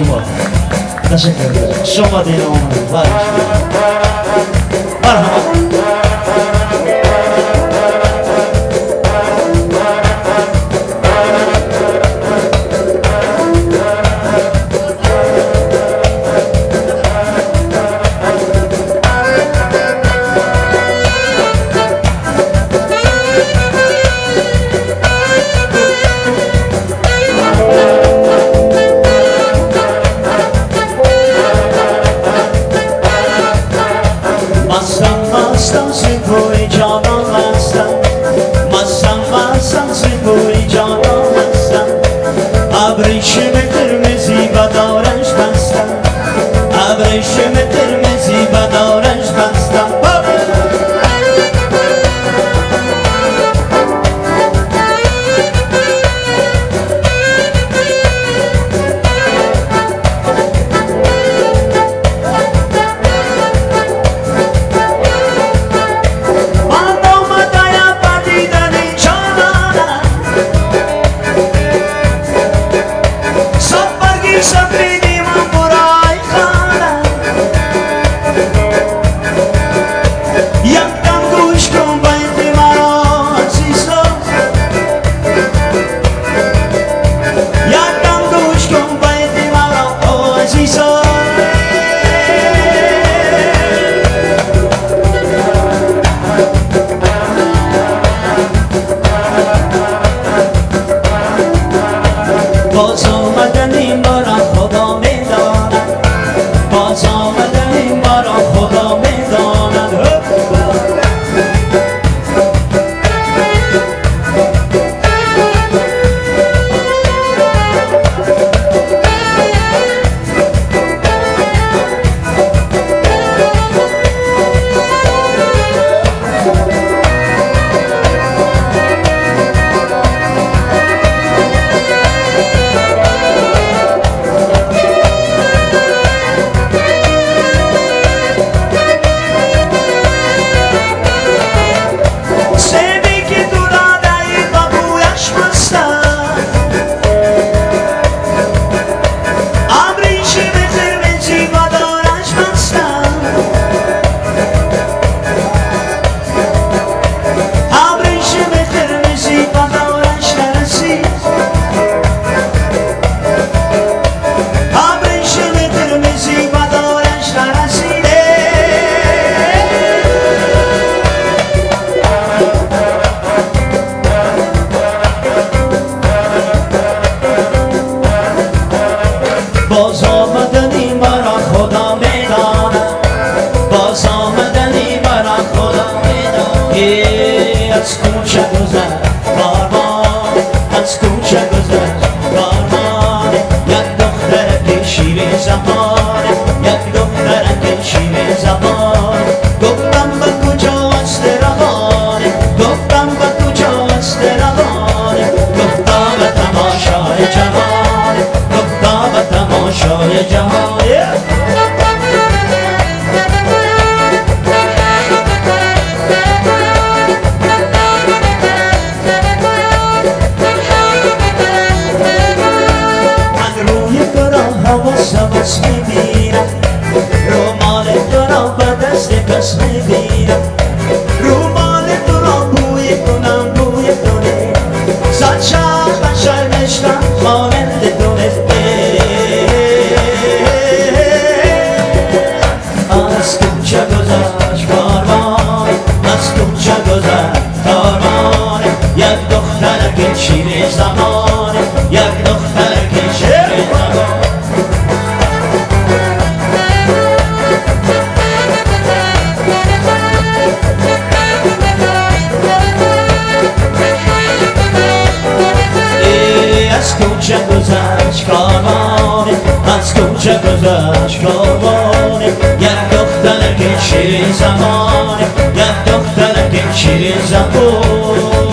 Simão. Tá chegando. Chama de um. Vai. مستم سپور جانم هستم. مستم مستم سپور جانم هستم. ابریشم قرمزی و دارش بستم. ابریشم باز آمدنی مرا خدا می‌داند. باز آمدنی مرا خدا می‌داند. از کوچه جهان. از روی تو را هوا سبس میبیرم رومال تو را به دست کس میبیرم چقدرش کابانه یک دختر که شیر زمانه. یک دختر که شیر زمانه.